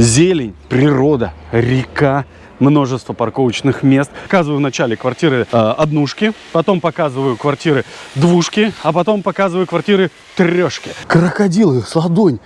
Зелень, природа, река, множество парковочных мест. Показываю в начале квартиры э, однушки, потом показываю квартиры двушки, а потом показываю квартиры трешки. Крокодилы с ладонь.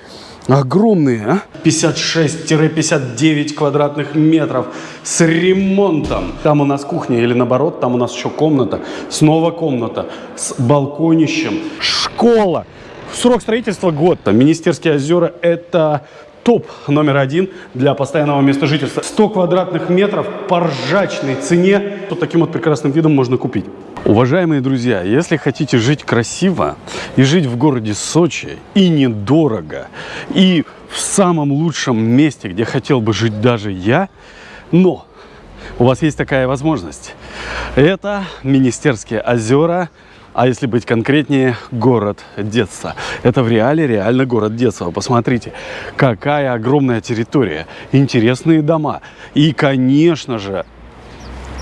Огромные, а? 56-59 квадратных метров с ремонтом. Там у нас кухня или наоборот, там у нас еще комната. Снова комната с балконищем. Школа. Срок строительства год. Министерские озера это топ номер один для постоянного места жительства. 100 квадратных метров по ржачной цене. Вот таким вот прекрасным видом можно купить. Уважаемые друзья, если хотите жить красиво и жить в городе Сочи и недорого, и в самом лучшем месте, где хотел бы жить даже я, но у вас есть такая возможность. Это Министерские озера, а если быть конкретнее, город детства. Это в реале реально город детства. Посмотрите, какая огромная территория, интересные дома. И, конечно же,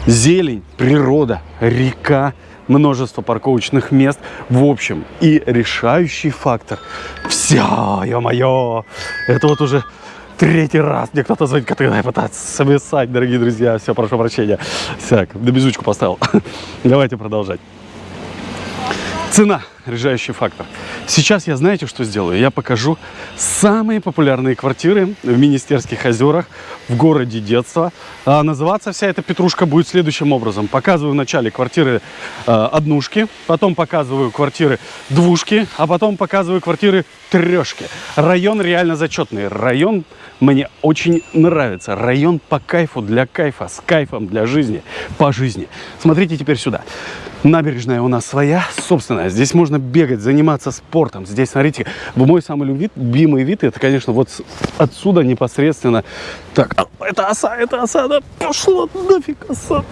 зелень, природа, река, множество парковочных мест. В общем, и решающий фактор. Все, ё-моё, это вот уже третий раз мне кто-то звонит, который пытается совместать, дорогие друзья. Все, прошу прощения. Так, на безучку поставил. Давайте продолжать. Цена – решающий фактор. Сейчас я, знаете, что сделаю? Я покажу самые популярные квартиры в Министерских озерах, в городе детства. А называться вся эта петрушка будет следующим образом. Показываю вначале квартиры э, однушки, потом показываю квартиры двушки, а потом показываю квартиры трешки. Район реально зачетный. Район мне очень нравится. Район по кайфу, для кайфа, с кайфом для жизни, по жизни. Смотрите теперь сюда. Набережная у нас своя, собственная. Здесь можно бегать, заниматься спортом. Здесь, смотрите, мой самый любимый вид, это, конечно, вот отсюда непосредственно. Так, а, это оса, это оса, да пошла нафиг оса.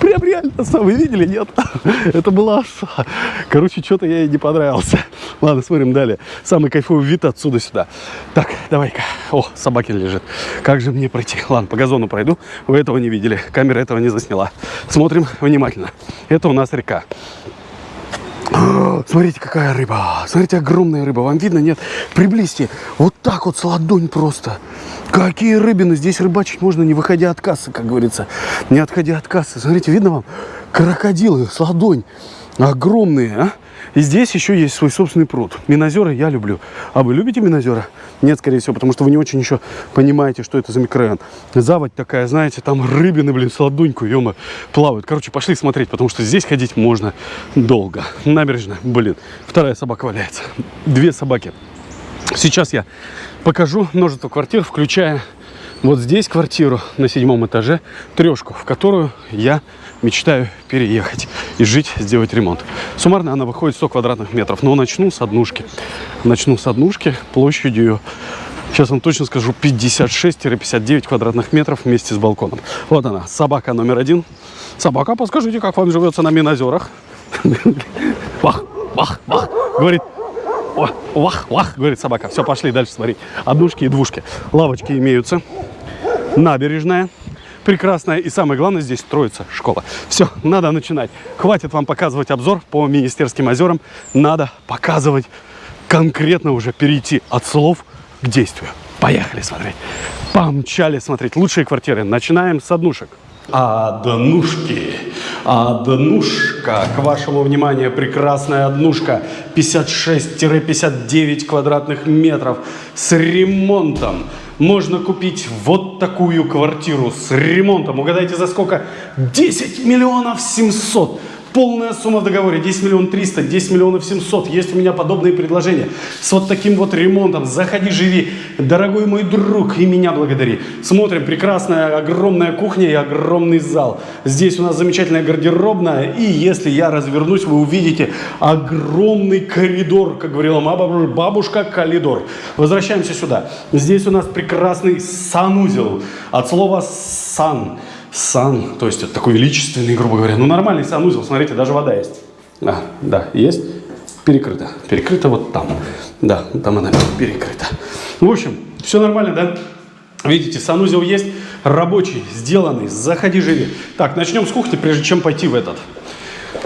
Прям реально оса, вы видели, нет? Это была оса. Короче, что-то я ей не понравился. Ладно, смотрим далее. Самый кайфовый вид отсюда сюда. Так, давай-ка. О, собаки лежит. Как же мне пройти? Ладно, по газону пройду. Вы этого не видели. Камера этого не засняла. Смотрим внимательно. Это у нас река. Смотрите, какая рыба. Смотрите, огромная рыба. Вам видно, нет? Приблизьте. Вот так вот с ладонь просто. Какие рыбины. Здесь рыбачить можно, не выходя от кассы, как говорится. Не отходя от кассы. Смотрите, видно вам? Крокодилы с ладонь. Огромные, а? И здесь еще есть свой собственный пруд. Минозеры я люблю. А вы любите Минозера? Нет, скорее всего, потому что вы не очень еще понимаете, что это за микрорайон. Заводь такая, знаете, там рыбины, блин, с ладоньку, ё плавают. Короче, пошли смотреть, потому что здесь ходить можно долго. Набережная, блин. Вторая собака валяется. Две собаки. Сейчас я покажу множество квартир, включая вот здесь квартиру на седьмом этаже, трешку, в которую я мечтаю переехать и жить, сделать ремонт. Суммарно она выходит 100 квадратных метров, но начну с однушки. Начну с однушки площадью, сейчас вам точно скажу, 56-59 квадратных метров вместе с балконом. Вот она, собака номер один. Собака, подскажите, как вам живется на Минозерах? Вах, вах, вах, говорит, вах, вах, говорит собака. Все, пошли дальше смотреть. Однушки и двушки. Лавочки имеются. Набережная прекрасная. И самое главное, здесь строится школа. Все, надо начинать. Хватит вам показывать обзор по Министерским озерам. Надо показывать конкретно уже перейти от слов к действию. Поехали смотреть. Помчали смотреть лучшие квартиры. Начинаем с однушек. Однушки. Однушка. К вашему вниманию прекрасная однушка. 56-59 квадратных метров с ремонтом можно купить вот такую квартиру с ремонтом. Угадайте, за сколько? 10 миллионов 700. Полная сумма в договоре 10 миллионов 300, 10 миллионов 700. Есть у меня подобные предложения с вот таким вот ремонтом. Заходи, живи, дорогой мой друг, и меня благодари. Смотрим, прекрасная огромная кухня и огромный зал. Здесь у нас замечательная гардеробная. И если я развернусь, вы увидите огромный коридор, как говорила моя бабушка, коридор. Возвращаемся сюда. Здесь у нас прекрасный санузел. От слова сан сан, то есть это такой величественный, грубо говоря. Ну, нормальный санузел, смотрите, даже вода есть. А, да, есть. Перекрыто. Перекрыто вот там. Да, там она перекрыта. В общем, все нормально, да? Видите, санузел есть, рабочий, сделанный. Заходи, живи. Так, начнем с кухни, прежде чем пойти в этот,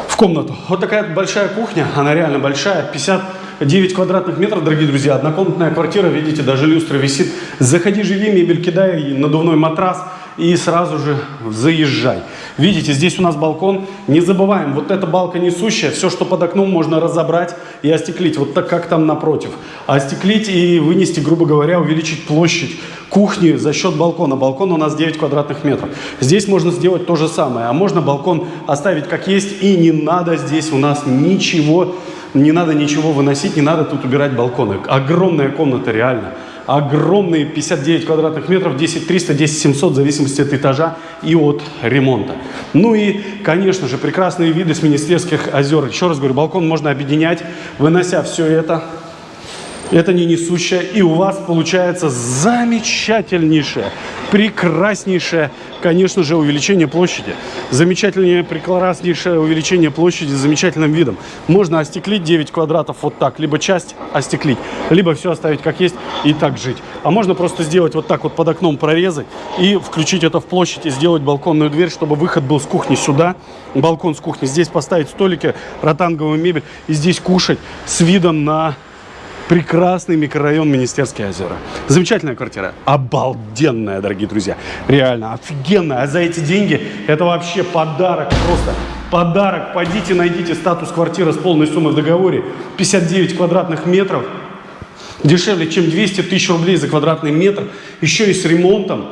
в комнату. Вот такая большая кухня, она реально большая, 50 9 квадратных метров, дорогие друзья, однокомнатная квартира, видите, даже люстра висит. Заходи, живи, мебель кидай, надувной матрас и сразу же заезжай. Видите, здесь у нас балкон. Не забываем, вот эта балка несущая, все, что под окном, можно разобрать и остеклить. Вот так, как там напротив. Остеклить и вынести, грубо говоря, увеличить площадь кухни за счет балкона. Балкон у нас 9 квадратных метров. Здесь можно сделать то же самое. А можно балкон оставить как есть и не надо здесь у нас ничего, не надо ничего выносить, не надо тут убирать балконы. Огромная комната реально огромные 59 квадратных метров, 10 300, 10 700, в зависимости от этажа и от ремонта. Ну и, конечно же, прекрасные виды с Министерских озер. Еще раз говорю, балкон можно объединять, вынося все это. Это не несущее, и у вас получается замечательнейшее, прекраснейшее конечно же, увеличение площади. Замечательное, прекраснейшее увеличение площади с замечательным видом. Можно остеклить 9 квадратов вот так, либо часть остеклить, либо все оставить как есть и так жить. А можно просто сделать вот так вот под окном прорезы и включить это в площадь и сделать балконную дверь, чтобы выход был с кухни сюда, балкон с кухни. Здесь поставить столики, ротанговую мебель и здесь кушать с видом на Прекрасный микрорайон Министерские озера. Замечательная квартира. Обалденная, дорогие друзья. Реально, офигенная. А за эти деньги это вообще подарок просто. Подарок. Пойдите, найдите статус квартиры с полной суммой в договоре. 59 квадратных метров. Дешевле, чем 200 тысяч рублей за квадратный метр. Еще и с ремонтом.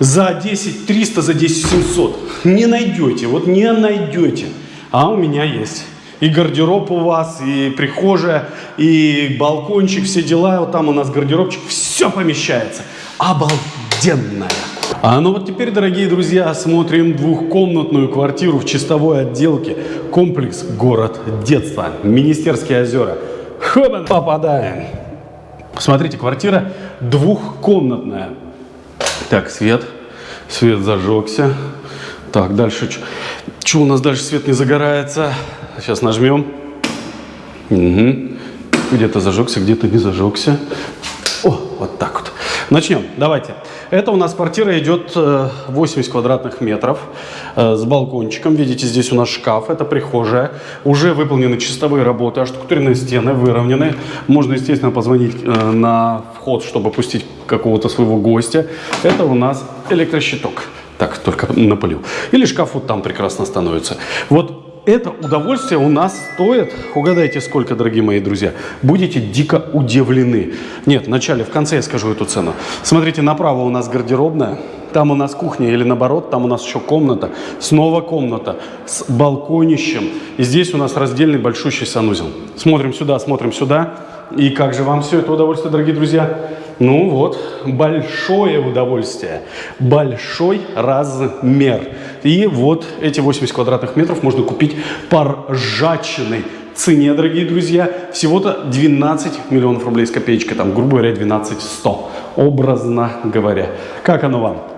За 10 300, за 10 700. Не найдете. Вот не найдете. А у меня есть и гардероб у вас, и прихожая, и балкончик, все дела. Вот там у нас гардеробчик, все помещается. Обалденная. А ну вот теперь, дорогие друзья, смотрим двухкомнатную квартиру в чистовой отделке. Комплекс «Город детства». Министерские озера. Хоба, попадаем. Смотрите, квартира двухкомнатная. Так, свет. Свет зажегся. Так, дальше. Что у нас дальше свет не загорается? Сейчас нажмем. Угу. Где-то зажегся, где-то не зажегся. О, вот так вот. Начнем. Давайте. Это у нас квартира идет 80 э, квадратных метров э, с балкончиком. Видите, здесь у нас шкаф, это прихожая. Уже выполнены чистовые работы, оштукатуренные стены выровнены. Можно, естественно, позвонить э, на вход, чтобы пустить какого-то своего гостя. Это у нас электрощиток. Так, только напылил. Или шкаф вот там прекрасно становится. Вот это удовольствие у нас стоит, угадайте сколько, дорогие мои друзья, будете дико удивлены. Нет, вначале, в конце я скажу эту цену. Смотрите, направо у нас гардеробная, там у нас кухня или наоборот, там у нас еще комната, снова комната с балконищем. И здесь у нас раздельный большущий санузел. Смотрим сюда, смотрим сюда. И как же вам все это удовольствие, дорогие друзья? Ну вот, большое удовольствие, большой размер. И вот эти 80 квадратных метров можно купить по ржачной цене, дорогие друзья, всего-то 12 миллионов рублей с копеечкой, там, грубо говоря, 12 100, образно говоря. Как оно вам?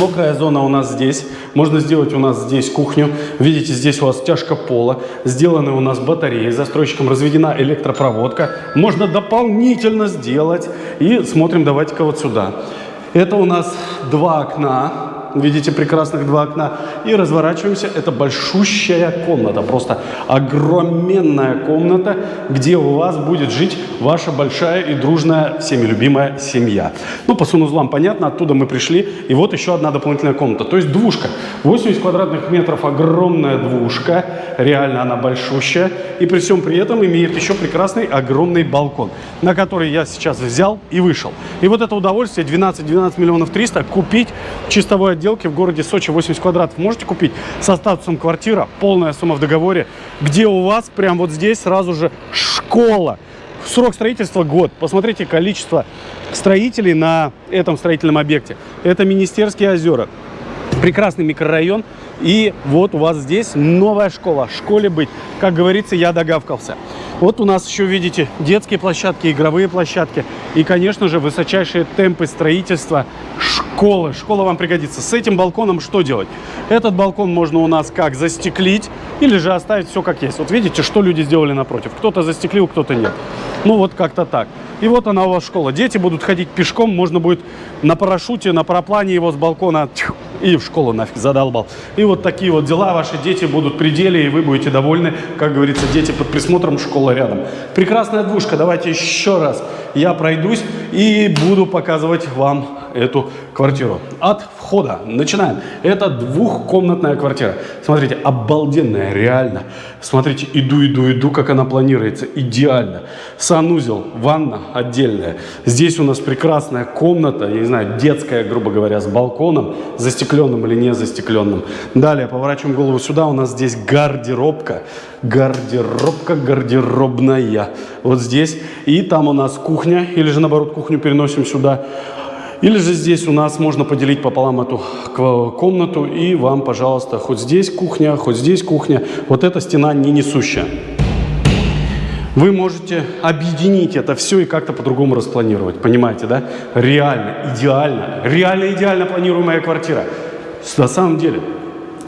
Мокрая зона у нас здесь. Можно сделать у нас здесь кухню. Видите, здесь у вас тяжко пола. Сделаны у нас батареи. Застройщиком разведена электропроводка. Можно дополнительно сделать. И смотрим, давайте-ка вот сюда. Это у нас два окна видите прекрасных два окна, и разворачиваемся. Это большущая комната, просто огроменная комната, где у вас будет жить ваша большая и дружная, всеми любимая семья. Ну, по санузлам понятно, оттуда мы пришли, и вот еще одна дополнительная комната. То есть двушка. 80 квадратных метров, огромная двушка, реально она большущая, и при всем при этом имеет еще прекрасный огромный балкон, на который я сейчас взял и вышел. И вот это удовольствие 12-12 миллионов 300 купить чистовой отдел отделке в городе Сочи 80 квадратов можете купить со статусом квартира, полная сумма в договоре, где у вас прям вот здесь сразу же школа. Срок строительства год. Посмотрите количество строителей на этом строительном объекте. Это Министерские озера. Прекрасный микрорайон. И вот у вас здесь новая школа. Школе быть. Как говорится, я догавкался. Вот у нас еще, видите, детские площадки, игровые площадки. И, конечно же, высочайшие темпы строительства школы. Школа вам пригодится. С этим балконом что делать? Этот балкон можно у нас как застеклить, или же оставить все как есть. Вот видите, что люди сделали напротив. Кто-то застеклил, кто-то нет. Ну вот как-то так. И вот она у вас школа. Дети будут ходить пешком, можно будет на парашюте, на параплане его с балкона и в школу нафиг задолбал. И вот такие вот дела, ваши дети будут при деле, и вы будете довольны. Как говорится, дети под присмотром, школа рядом. Прекрасная двушка, давайте еще раз я пройдусь и буду показывать вам эту квартиру. От входа начинаем. Это двухкомнатная квартира. Смотрите, обалденная, реально. Смотрите, иду, иду, иду, как она планируется. Идеально. Санузел, ванна отдельная. Здесь у нас прекрасная комната, я не знаю, детская, грубо говоря, с балконом, застекленным или не застекленным. Далее, поворачиваем голову сюда, у нас здесь гардеробка. Гардеробка, гардеробная. Вот здесь. И там у нас кухня, или же наоборот кухню переносим сюда. Или же здесь у нас можно поделить пополам эту комнату, и вам, пожалуйста, хоть здесь кухня, хоть здесь кухня. Вот эта стена не несущая. Вы можете объединить это все и как-то по-другому распланировать. Понимаете, да? Реально, идеально, реально идеально планируемая квартира. На самом деле.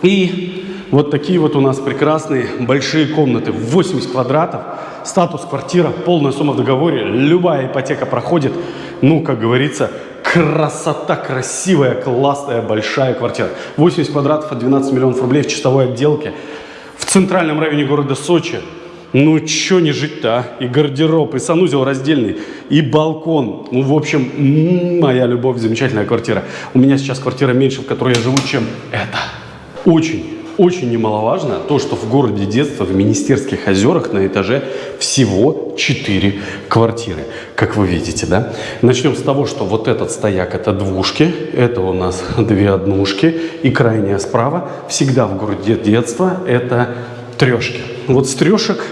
И вот такие вот у нас прекрасные большие комнаты. 80 квадратов, статус квартира, полная сумма в договоре, любая ипотека проходит. Ну, как говорится, красота, красивая, классная, большая квартира. 80 квадратов от 12 миллионов рублей в чистовой отделке. В центральном районе города Сочи. Ну, что не жить-то, а? И гардероб, и санузел раздельный, и балкон. Ну, в общем, моя любовь, замечательная квартира. У меня сейчас квартира меньше, в которой я живу, чем это. Очень очень немаловажно то, что в городе детства, в Министерских озерах на этаже всего 4 квартиры, как вы видите, да? Начнем с того, что вот этот стояк это двушки, это у нас две однушки, и крайняя справа всегда в городе детства это трешки. Вот с трешек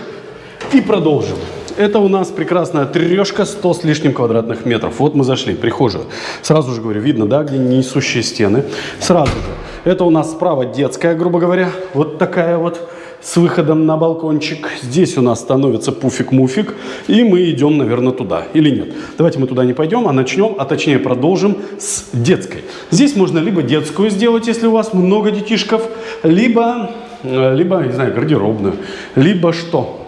и продолжим. Это у нас прекрасная трешка 100 с лишним квадратных метров. Вот мы зашли, прихожую. Сразу же говорю, видно, да, где несущие стены. Сразу же это у нас справа детская, грубо говоря, вот такая вот с выходом на балкончик. Здесь у нас становится пуфик-муфик, и мы идем, наверное, туда. Или нет? Давайте мы туда не пойдем, а начнем, а точнее продолжим с детской. Здесь можно либо детскую сделать, если у вас много детишков, либо, э, либо не знаю, гардеробную, либо что?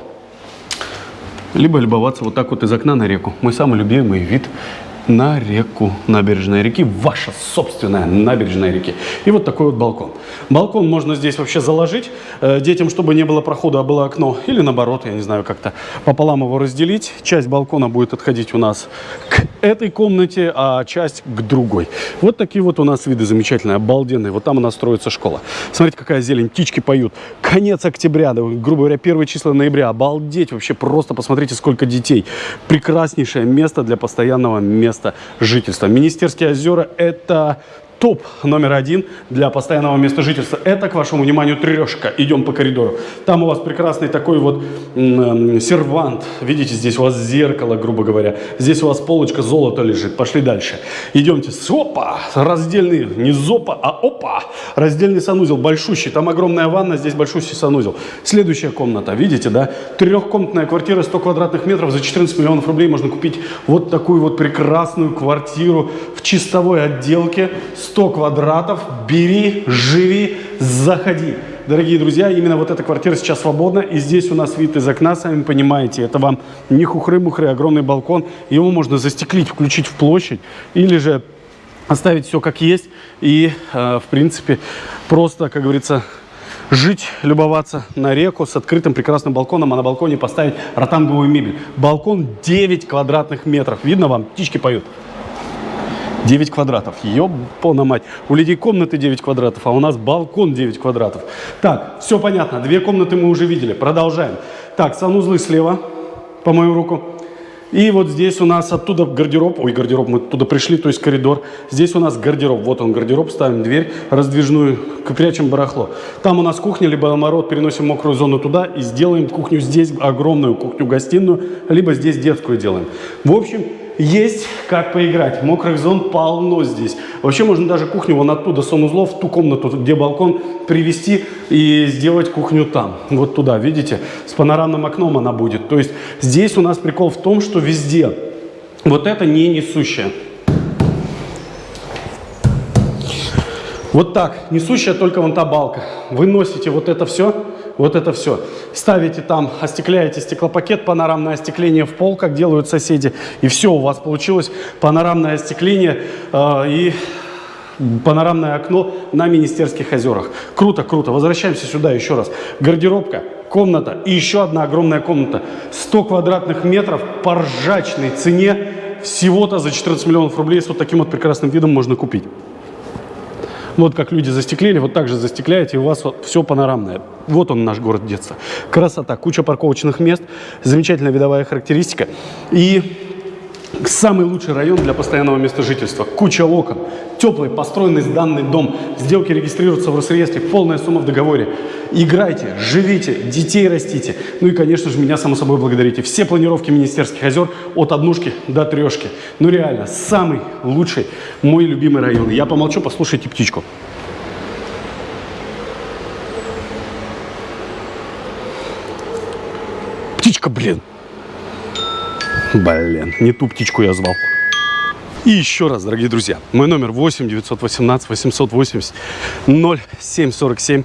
Либо любоваться вот так вот из окна на реку. Мой самый любимый вид на реку, набережная реки, ваша собственная набережная реки. И вот такой вот балкон. Балкон можно здесь вообще заложить э, детям, чтобы не было прохода, а было окно. Или наоборот, я не знаю, как-то пополам его разделить. Часть балкона будет отходить у нас к этой комнате, а часть к другой. Вот такие вот у нас виды замечательные, обалденные. Вот там у нас строится школа. Смотрите, какая зелень, птички поют. Конец октября, да, грубо говоря, первые числа ноября. Обалдеть вообще, просто посмотрите, сколько детей. Прекраснейшее место для постоянного места места жительства. Министерские озера – это топ номер один для постоянного места жительства. Это, к вашему вниманию, трешка. Идем по коридору. Там у вас прекрасный такой вот сервант. Видите, здесь у вас зеркало, грубо говоря. Здесь у вас полочка золота лежит. Пошли дальше. Идемте. Опа! Раздельный, не зопа, а опа! Раздельный санузел, большущий. Там огромная ванна, здесь большущий санузел. Следующая комната. Видите, да? Трехкомнатная квартира, 100 квадратных метров. За 14 миллионов рублей можно купить вот такую вот прекрасную квартиру в чистовой отделке 100 квадратов, бери, живи, заходи. Дорогие друзья, именно вот эта квартира сейчас свободна, и здесь у нас вид из окна, сами понимаете, это вам не хухры-мухры, огромный балкон, его можно застеклить, включить в площадь, или же оставить все как есть, и, э, в принципе, просто, как говорится, жить, любоваться на реку с открытым прекрасным балконом, а на балконе поставить ротанговую мебель. Балкон 9 квадратных метров. Видно вам? Птички поют. 9 квадратов. Ёбана мать. У людей комнаты 9 квадратов, а у нас балкон 9 квадратов. Так, все понятно. Две комнаты мы уже видели. Продолжаем. Так, санузлы слева, по мою руку. И вот здесь у нас оттуда гардероб, ой, гардероб, мы туда пришли, то есть коридор. Здесь у нас гардероб, вот он гардероб, ставим дверь раздвижную, прячем барахло. Там у нас кухня, либо наоборот переносим мокрую зону туда и сделаем кухню здесь, огромную кухню-гостиную, либо здесь детскую делаем. В общем, есть как поиграть. Мокрых зон полно здесь. Вообще можно даже кухню вон оттуда, санузлов, в ту комнату, где балкон, привести и сделать кухню там. Вот туда, видите? С панорамным окном она будет. То есть здесь у нас прикол в том, что везде вот это не несущее. Вот так, несущая только вон та балка. Вы носите вот это все вот это все. Ставите там, остекляете стеклопакет, панорамное остекление в пол, как делают соседи, и все, у вас получилось панорамное остекление, э, и Панорамное окно на Министерских озерах. Круто, круто. Возвращаемся сюда еще раз. Гардеробка, комната и еще одна огромная комната. 100 квадратных метров по ржачной цене. Всего-то за 14 миллионов рублей с вот таким вот прекрасным видом можно купить. Вот как люди застеклили, вот так же застекляете, и у вас вот все панорамное. Вот он наш город детства. Красота, куча парковочных мест, замечательная видовая характеристика. И Самый лучший район для постоянного места жительства. Куча окон. Теплый, построенный сданный дом. Сделки регистрируются в Росреестре. Полная сумма в договоре. Играйте, живите, детей растите. Ну и, конечно же, меня, само собой, благодарите. Все планировки Министерских озер от однушки до трешки. Ну реально, самый лучший, мой любимый район. Я помолчу, послушайте птичку. Птичка, блин. Блин, не ту птичку я звал. И еще раз, дорогие друзья, мой номер 8 918 880 0747.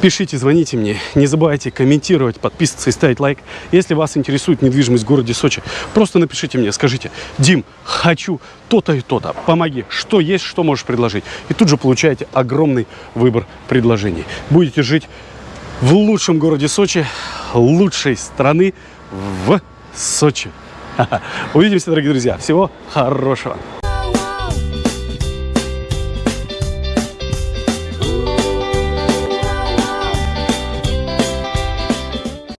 Пишите, звоните мне. Не забывайте комментировать, подписываться и ставить лайк. Если вас интересует недвижимость в городе Сочи, просто напишите мне, скажите, Дим, хочу то-то и то-то, помоги, что есть, что можешь предложить. И тут же получаете огромный выбор предложений. Будете жить в лучшем городе Сочи, лучшей страны в Сочи. Увидимся, дорогие друзья. Всего хорошего.